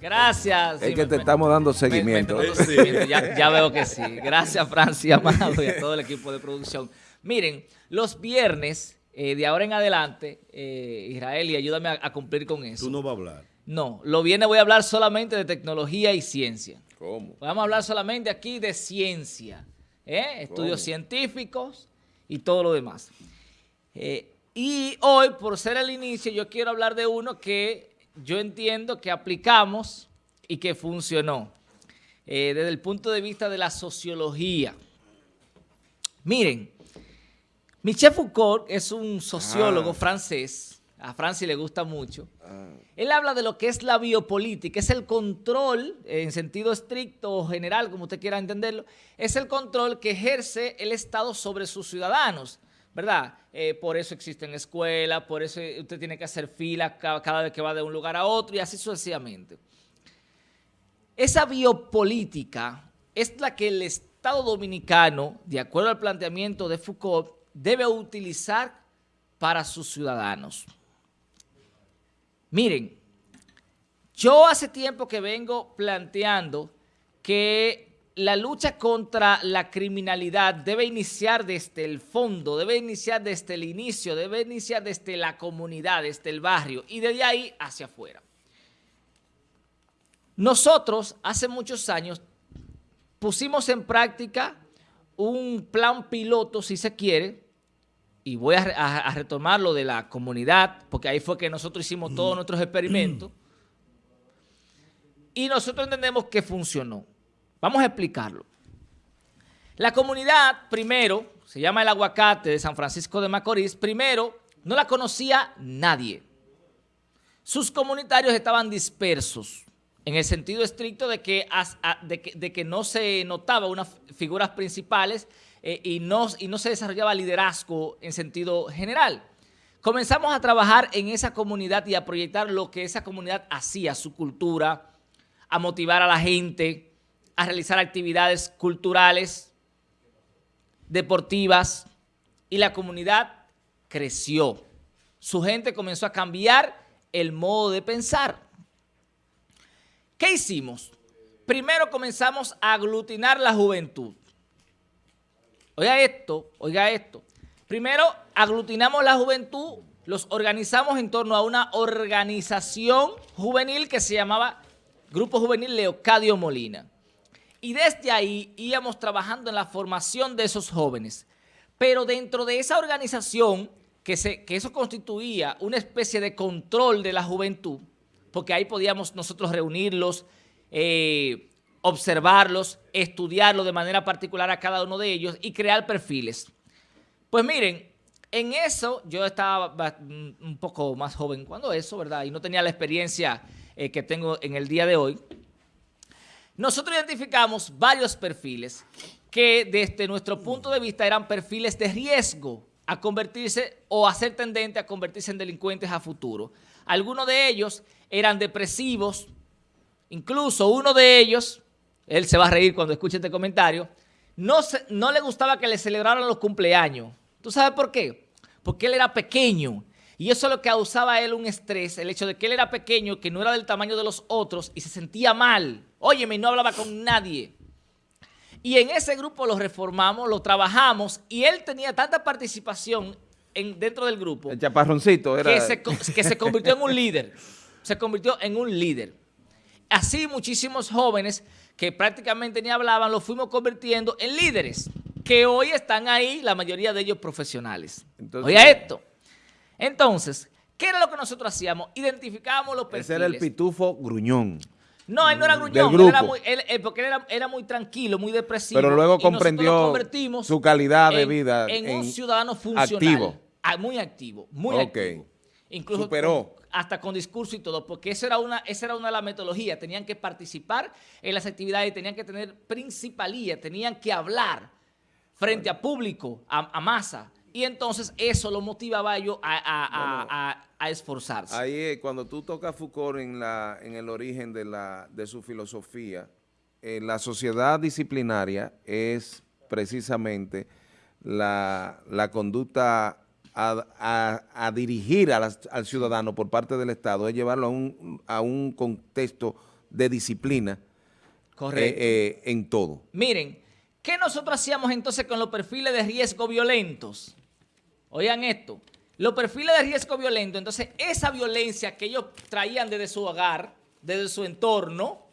Gracias. Es que te estamos dando seguimiento. Ya, veo que sí. Gracias, Francia Amado, y a todo el equipo de producción. Miren, los viernes, eh, de ahora en adelante, eh, Israel, y ayúdame a, cumplir con eso. Tú no vas a hablar. No, lo viernes voy a hablar solamente de tecnología y ciencia. ¿Cómo? Vamos a hablar solamente aquí de ciencia, ¿eh? estudios científicos y todo lo demás. y hoy, por ser el inicio, yo quiero hablar de uno que yo entiendo que aplicamos y que funcionó eh, desde el punto de vista de la sociología. Miren, Michel Foucault es un sociólogo ah. francés, a Francia le gusta mucho. Ah. Él habla de lo que es la biopolítica, es el control, en sentido estricto o general, como usted quiera entenderlo, es el control que ejerce el Estado sobre sus ciudadanos. ¿Verdad? Eh, por eso existen escuelas, por eso usted tiene que hacer fila cada, vez que va de un lugar a otro y así sucesivamente. Esa biopolítica es la que el Estado Dominicano, de acuerdo al planteamiento de Foucault, debe utilizar para sus ciudadanos. Miren, yo hace tiempo que vengo planteando que la lucha contra la criminalidad debe iniciar desde el fondo, debe iniciar desde el inicio, debe iniciar desde la comunidad, desde el barrio y desde ahí hacia afuera. Nosotros hace muchos años pusimos en práctica un plan piloto, si se quiere, y voy a, retomar lo de la comunidad, porque ahí fue que nosotros hicimos todos nuestros experimentos, y nosotros entendemos que funcionó. Vamos a explicarlo. La comunidad, primero, se llama El Aguacate de San Francisco de Macorís, primero, no la conocía nadie. Sus comunitarios estaban dispersos, en el sentido estricto de que, de que, no se notaba unas figuras principales eh, y, no, y no se desarrollaba liderazgo en sentido general. Comenzamos a trabajar en esa comunidad y a proyectar lo que esa comunidad hacía, su cultura, a motivar a la gente, a realizar actividades culturales, deportivas, y la comunidad creció. Su gente comenzó a cambiar el modo de pensar. ¿Qué hicimos? Primero comenzamos a aglutinar la juventud. Oiga esto, oiga esto. Primero aglutinamos la juventud, los organizamos en torno a una organización juvenil que se llamaba Grupo Juvenil Leocadio Molina. Y desde ahí íbamos trabajando en la formación de esos jóvenes. Pero dentro de esa organización, que, se, que eso constituía una especie de control de la juventud, porque ahí podíamos nosotros reunirlos, eh, observarlos, estudiarlos de manera particular a cada uno de ellos y crear perfiles. Pues miren, en eso yo estaba un poco más joven cuando eso, ¿verdad? Y no tenía la experiencia eh, que tengo en el día de hoy. Nosotros identificamos varios perfiles que desde nuestro punto de vista eran perfiles de riesgo a convertirse o a ser tendente a convertirse en delincuentes a futuro. Algunos de ellos eran depresivos, incluso uno de ellos, él se va a reír cuando escuche este comentario, no, no le gustaba que le celebraran los cumpleaños. ¿Tú sabes por qué? Porque él era pequeño y eso es lo que causaba a él un estrés, el hecho de que él era pequeño, que no era del tamaño de los otros y se sentía mal. Óyeme, no hablaba con nadie. Y en ese grupo lo reformamos, lo trabajamos y él tenía tanta participación en, dentro del grupo. El chaparroncito era... Que se, que se convirtió en un líder. Se convirtió en un líder. Así muchísimos jóvenes que prácticamente ni hablaban, los fuimos convirtiendo en líderes, que hoy están ahí, la mayoría de ellos profesionales. Oiga esto. Entonces, ¿qué era lo que nosotros hacíamos? Identificábamos los perfiles. Ese era el pitufo gruñón. No, él no era gruñón, él era muy, porque él era, muy tranquilo, muy depresivo. Pero luego comprendió su calidad de vida. En, un ciudadano funcional. Activo. Ah, muy activo, muy activo. Incluso Superó. hasta con discurso y todo, porque esa era, una, esa era una de las metodologías. Tenían que participar en las actividades, tenían que tener principalía, tenían que hablar frente a público, a masa. Y entonces eso lo motivaba a ellos a, esforzarse. Ahí cuando tú tocas Foucault en, la, en el origen de, la, de su filosofía, eh, la sociedad disciplinaria es precisamente la, conducta a, dirigir al ciudadano por parte del Estado, es llevarlo a un, a un contexto de disciplina Correcto. eh, eh, en todo. Miren, ¿qué nosotros hacíamos entonces con los perfiles de riesgo violentos? Oigan esto, los perfiles de riesgo violento, entonces esa violencia que ellos traían desde su hogar, desde su entorno,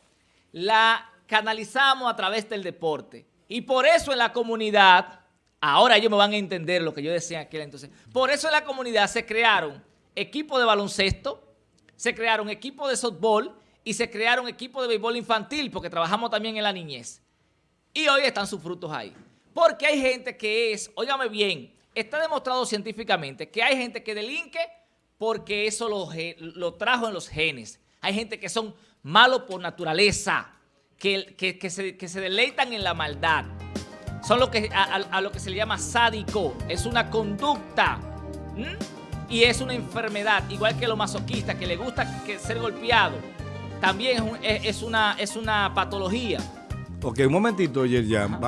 la canalizamos a través del deporte. Y por eso en la comunidad, ahora ellos me van a entender lo que yo decía aquel entonces, por eso en la comunidad se crearon equipos de baloncesto, se crearon equipos de softball y se crearon equipos de béisbol infantil, porque trabajamos también en la niñez. Y hoy están sus frutos ahí. Porque hay gente que es, óigame bien, está demostrado científicamente que hay gente que delinque porque eso lo, lo trajo en los genes. Hay gente que son malos por naturaleza, que, que- que se, que se deleitan en la maldad. Son lo que, a, lo que se le llama sádico. Es una conducta. Y es una enfermedad, igual que los masoquistas, que le gusta que ser golpeado. También es, un- es- es una, es una patología. Ok, un momentito, Yerjan.